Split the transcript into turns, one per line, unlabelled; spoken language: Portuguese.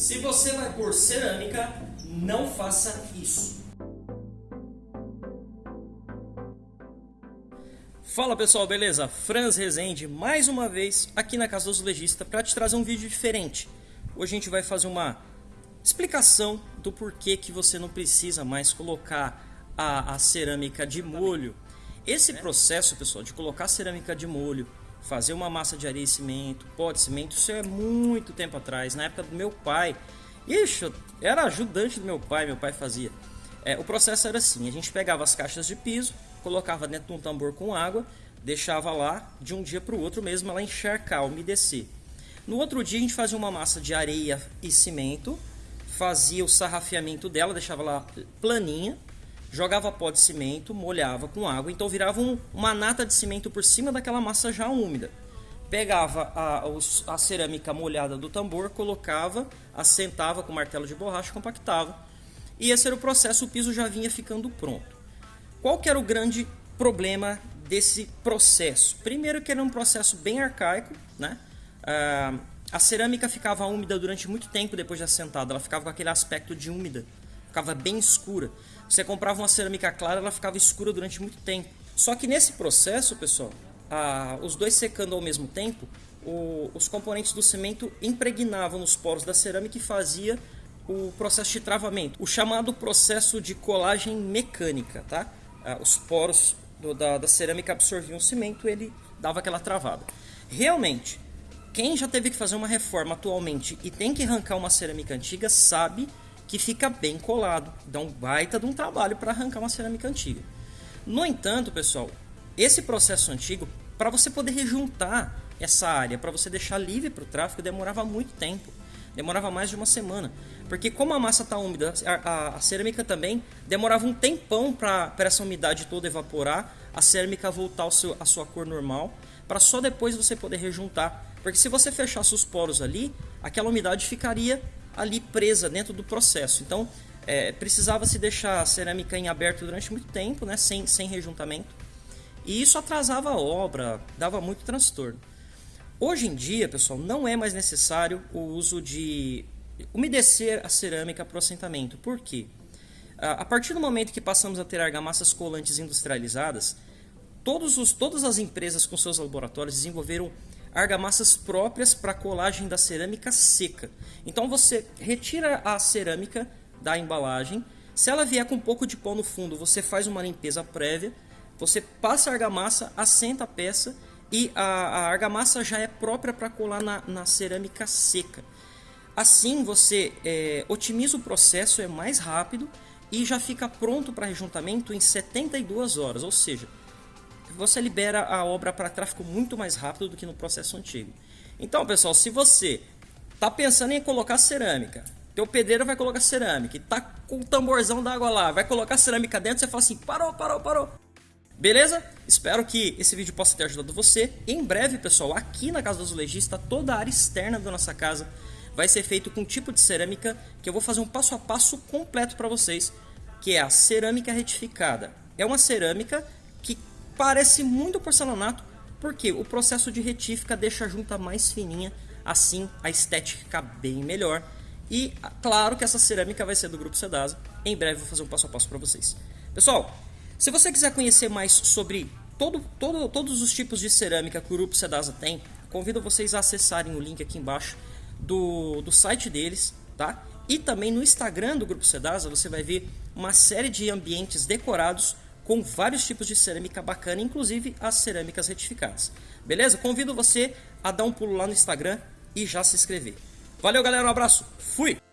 Se você vai pôr cerâmica, não faça isso. Fala pessoal, beleza? Franz Rezende, mais uma vez aqui na Casa dos Legistas para te trazer um vídeo diferente. Hoje a gente vai fazer uma explicação do porquê que você não precisa mais colocar a, a cerâmica de molho. Esse processo, pessoal, de colocar cerâmica de molho, fazer uma massa de areia e cimento, pó de cimento, isso é muito tempo atrás, na época do meu pai. Ixi, era ajudante do meu pai, meu pai fazia. É, o processo era assim, a gente pegava as caixas de piso, colocava dentro de um tambor com água, deixava lá de um dia para o outro mesmo ela encharcar, umedecer. No outro dia a gente fazia uma massa de areia e cimento, fazia o sarrafeamento dela, deixava lá planinha, jogava pó de cimento, molhava com água, então virava um, uma nata de cimento por cima daquela massa já úmida. Pegava a, a cerâmica molhada do tambor, colocava, assentava com martelo de borracha, compactava. E esse era o processo, o piso já vinha ficando pronto. Qual que era o grande problema desse processo? Primeiro que era um processo bem arcaico, né? Ah, a cerâmica ficava úmida durante muito tempo depois de assentada, ela ficava com aquele aspecto de úmida, ficava bem escura. Você comprava uma cerâmica clara, ela ficava escura durante muito tempo. Só que nesse processo, pessoal, ah, os dois secando ao mesmo tempo, o, os componentes do cimento impregnavam nos poros da cerâmica e fazia o processo de travamento, o chamado processo de colagem mecânica, tá? Ah, os poros do, da, da cerâmica absorviam o cimento, ele dava aquela travada. Realmente, quem já teve que fazer uma reforma atualmente e tem que arrancar uma cerâmica antiga sabe que fica bem colado, dá um baita de um trabalho para arrancar uma cerâmica antiga. No entanto, pessoal, esse processo antigo, para você poder rejuntar essa área, para você deixar livre para o tráfego, demorava muito tempo. Demorava mais de uma semana. Porque como a massa está úmida, a, a, a, cerâmica também demorava um tempão para essa umidade toda evaporar, a cerâmica voltar ao seu, a sua cor normal, para só depois você poder rejuntar. Porque se você fechasse os poros ali, aquela umidade ficaria ali presa dentro do processo. Então é, precisava se deixar a cerâmica em aberto durante muito tempo, né, sem, sem rejuntamento. E isso atrasava a obra, dava muito transtorno. Hoje em dia, pessoal, não é mais necessário o uso de umedecer a cerâmica para o assentamento. Por quê? A partir do momento que passamos a ter argamassas colantes industrializadas, todos os, todas as empresas com seus laboratórios desenvolveram argamassas próprias para colagem da cerâmica seca. Então você retira a cerâmica da embalagem, se ela vier com um pouco de pó no fundo, você faz uma limpeza prévia, você passa a argamassa, assenta a peça e a, a argamassa já é própria para colar na, na, cerâmica seca. Assim você é, otimiza o processo, é mais rápido e já fica pronto para rejuntamento em 72 horas, ou seja, você libera a obra para tráfego muito mais rápido do que no processo antigo. Então, pessoal, se você está pensando em colocar cerâmica, teu pedreiro vai colocar cerâmica e tá com o tamborzão d'água lá, vai colocar cerâmica dentro, você fala assim, parou, parou, parou. Beleza? Espero que esse vídeo possa ter ajudado você. Em breve, pessoal, aqui na Casa do Azulejista, toda a área externa da nossa casa vai ser feito com um tipo de cerâmica que eu vou fazer um passo a passo completo para vocês, que é a cerâmica retificada. É uma cerâmica parece muito porcelanato, porque o processo de retífica deixa a junta mais fininha, assim a estética fica bem melhor. E claro que essa cerâmica vai ser do Grupo Sedasa. Em breve vou fazer um passo a passo para vocês. Pessoal, se você quiser conhecer mais sobre todo, todo, todos os tipos de cerâmica que o Grupo Sedasa tem, convido vocês a acessarem o link aqui embaixo do, do site deles, tá? E também no Instagram do Grupo Sedasa você vai ver uma série de ambientes decorados com vários tipos de cerâmica bacana, inclusive as cerâmicas retificadas. Beleza? Convido você a dar um pulo lá no Instagram e já se inscrever. Valeu, galera. Um abraço. Fui!